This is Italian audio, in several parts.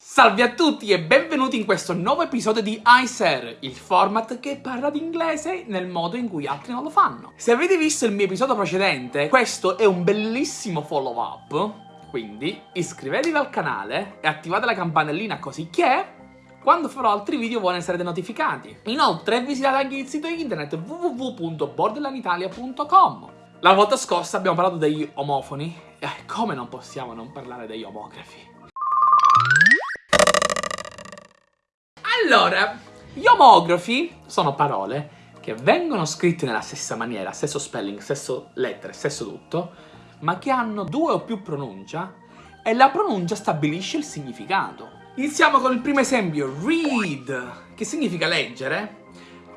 Salve a tutti e benvenuti in questo nuovo episodio di iSer, il format che parla di inglese nel modo in cui altri non lo fanno. Se avete visto il mio episodio precedente, questo è un bellissimo follow up, quindi iscrivetevi al canale e attivate la campanellina così che quando farò altri video voi ne sarete notificati. Inoltre visitate anche il sito internet www.borderlanitalia.com La volta scorsa abbiamo parlato degli omofoni e come non possiamo non parlare degli omografi? Allora, gli omografi sono parole che vengono scritte nella stessa maniera, stesso spelling, stesso lettere, stesso tutto, ma che hanno due o più pronuncia e la pronuncia stabilisce il significato. Iniziamo con il primo esempio, read, che significa leggere,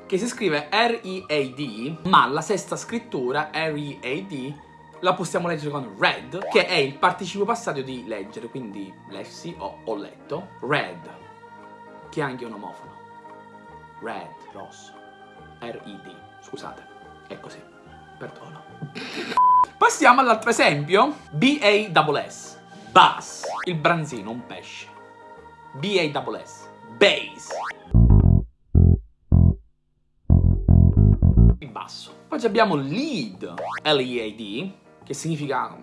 che si scrive R-E-A-D, ma la sesta scrittura, R-E-A-D, la possiamo leggere con read, che è il participio passato di leggere, quindi lessi o ho letto, read che è anche un omofono. Red, rosso. R-I-D, scusate, è così. Perdono. Passiamo all'altro esempio. B-A-S-S. Bass. Il branzino, un pesce. B-A-S-S. Bass. Il basso. Poi abbiamo lead, L-E-A-D, che significa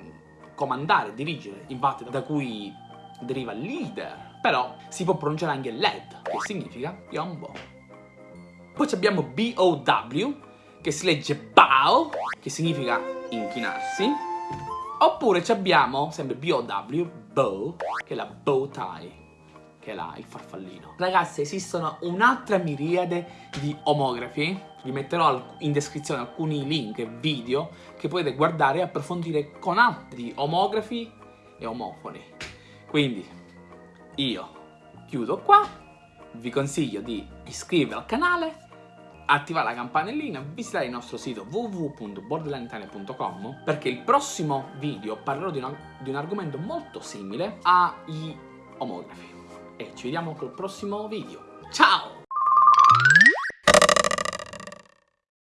comandare, dirigere, infatti da cui deriva leader però si può pronunciare anche LED, che significa piombo. Poi abbiamo B-O-W, che si legge bow, che significa inchinarsi. Oppure abbiamo, sempre B-O-W, bow, che è la bow tie, che è la, il farfallino. Ragazzi, esistono un'altra miriade di omografi. Vi metterò in descrizione alcuni link e video che potete guardare e approfondire con altri omografi e omofoni. Quindi, io chiudo qua, vi consiglio di iscrivervi al canale, attivare la campanellina, visitare il nostro sito www.borderlanditalia.com perché il prossimo video parlerò di, una, di un argomento molto simile agli omografi. E ci vediamo col prossimo video. Ciao!